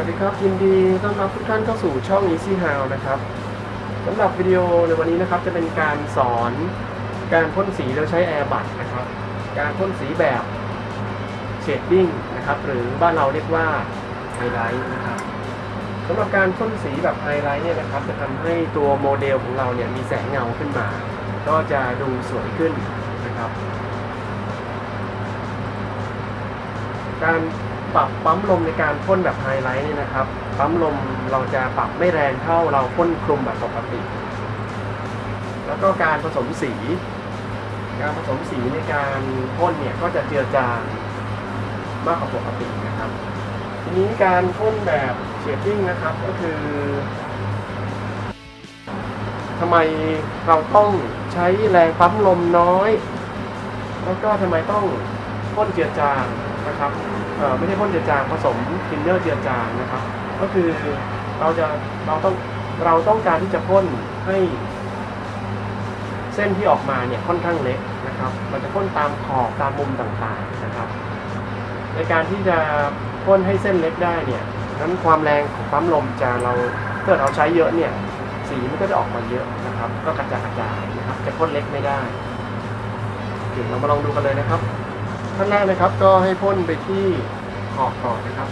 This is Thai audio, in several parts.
วัสดีครับยินดีต้อนรับทุกท่านเข้าสู่ช่อง Easy How นะครับสำหรับวิดีโอในวันนี้นะครับจะเป็นการสอนการพ่นสีโดยใช้ airbrush นะครับ การพ่นสีแบบ shading นะครับหรือบ้านเราเรียกว่าไฮไลท์นะครับสำหรับการพ่นสีแบบไฮไลท์เนี่ยนะครับ จะทำให้ตัวโมเดลของเราเนี่ยมีแสงเงาขึ้นมา ก็จะดูสวยขึ้นนะครับ การ ปรับปั๊มลมในการพ่นแบบไฮไลท์เนี่ยนะครับ ปั๊มลมเราจะปรับไม่แรงเท่าเราพ่นคลุมแบบปกติ แล้วก็การผสมสี การผสมสีในการพ่นเนี่ยก็จะเจือจางมากกว่าปกตินะครับ ทีนี้การพ่นแบบเชดดิ้งนะครับก็คือทำไมเราต้องใช้แรงปั๊มลมน้อย แล้วก็ทำไมต้องพ่นเจือจาง นะครับไม่ใช่พ่นเจือจางผสมทินเนอร์เจือจางนะครับ ก็คือเราจะเราต้องเราต้องการที่จะพ่นให้เส้นที่ออกมาเนี่ยค่อนข้างเล็กนะครับมันจะพ่นตามขอบตามมุมต่างๆนะครับ ในการที่จะพ่นให้เส้นเล็กได้เนี่ยนั้นความแรงของปั๊มลมจะเราถ้าเกิดเราใช้เยอะเนี่ยสีมันก็จะออกมาเยอะนะครับ ก็กระจายกระจายนะครับ จะพ่นเล็กไม่ได้โอเคเรามาลองดูกันเลยนะครับ ขั้นแรกนะครับ ก็ให้พ่นไปที่ขอบก่อนนะครับ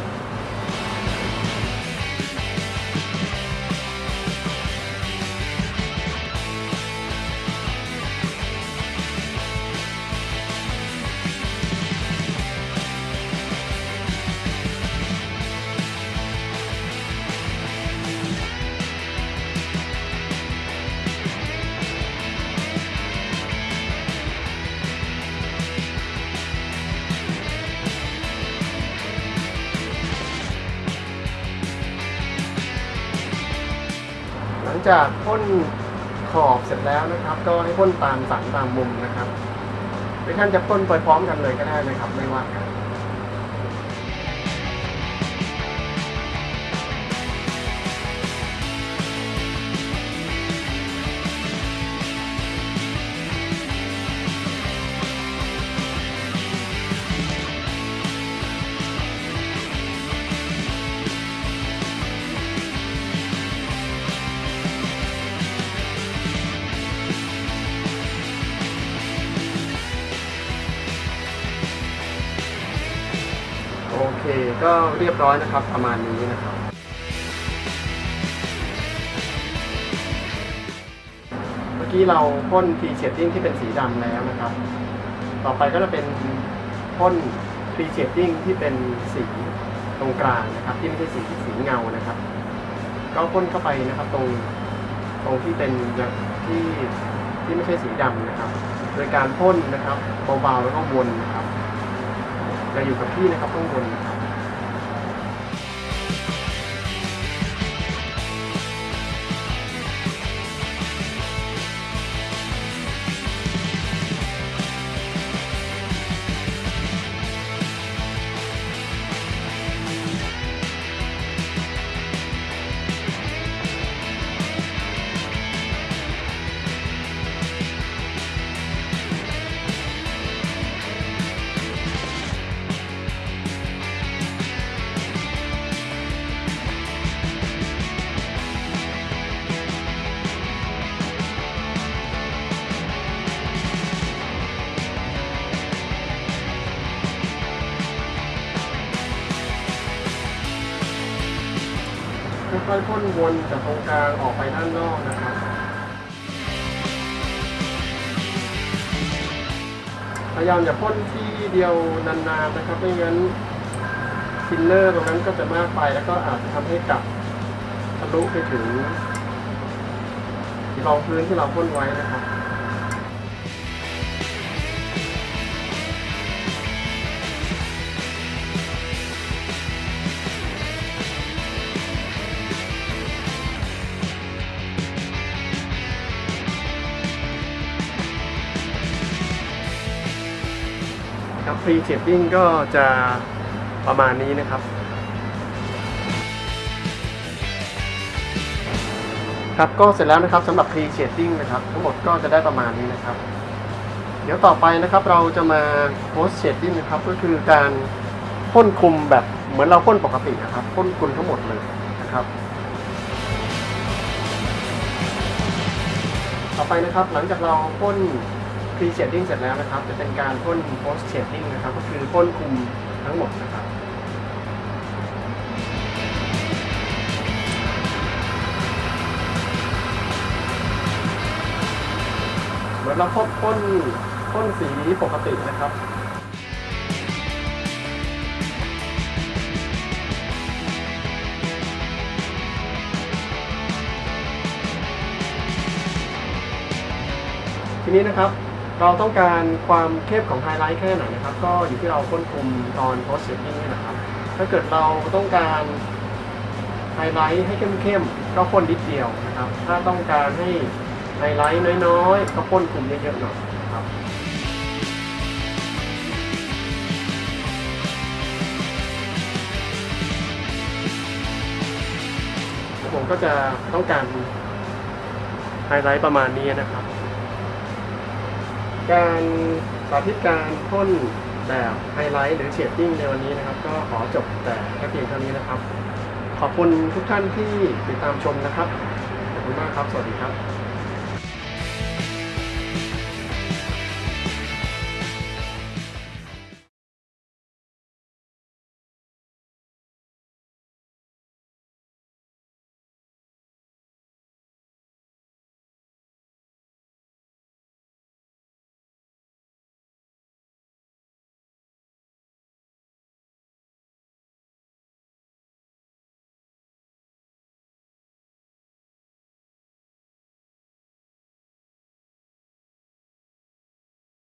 จากพ่นขอบเสร็จแล้วนะครับ ก็ให้พ่นตามสันตามมุมนะครับหรือท่านจะพ่นไปพร้อมกันเลยก็ได้นะครับไม่ว่ากัน เคก็เรียบร้อยนะครับประมาณนี้นะครับ เมื่อกี้เราพ่น pre-shading ที่เป็นสีดำแล้วนะครับ ต่อไปก็จะเป็นพ่น pre-shading ที่เป็นสีตรงกลางนะครับ ที่ไม่ใช่สีสีเงานะครับ ก็พ่นเข้าไปนะครับตรงตรงที่เป็นที่ที่ไม่ใช่สีดำนะครับ โดยการพ่นนะครับเบาๆแล้วก็วนนะครับจะอยู่กับที่นะครับข้างบนนะครับ ค่อยๆพ่นวนจากตรงกลางออกไปด้านนอกนะครับ พยายามอย่าพ่นที่เดียวนานๆนะครับไม่งั้นทินเนอร์ตรงนั้นก็จะมากไปแล้วก็อาจจะทำให้กลับทะลุไปถึงรองพื้นที่เราพ่นไว้นะครับ ครับฟรีเชดดิ้งก็จะประมาณนี้นะครับ ครับก็เสร็จแล้วนะครับสำหรับ pre shading นะครับ ทั้งหมดก็จะได้ประมาณนี้นะครับ เดี๋ยวต่อไปนะครับเราจะมา post shading นะครับ ก็คือการพ่นคลุมแบบเหมือนเราพ่นปกตินะครับพ่นกลุนทั้งหมดเลยนะครับต่อไปนะครับหลังจากเราพ่น pre shading เสร็จแล้วนะครับ จะเป็นการพ่น post shading นะครับ ก็คือพ่นคุมทั้งหมดนะครับเหมือนเราพ่นพ่นพ่นสีปกตินะครับทีนี้นะครับ เราต้องการความเข้มของไฮไลท์แค่ไหนนะครับ ก็อยู่ที่เราควบคุมตอน post shading นี่นะครับ ถ้าเกิดเราต้องการไฮไลท์ให้เข้มๆก็พ่นนิดเดียวนะครับ ถ้าต้องการให้ไฮไลท์น้อยๆ ก็พ่นคุมเยอะๆหน่อยนะครับผมก็จะต้องการไฮไลท์ประมาณนี้นะครับ การสาธิตการพ่นแบบไฮไลท์หรือ shading ในวันนี้นะครับ ก็ขอจบแต่แค่เพียงเท่านี้นะครับ ขอบคุณทุกท่านที่ติดตามชมนะครับ ขอบคุณมากครับ สวัสดีครับ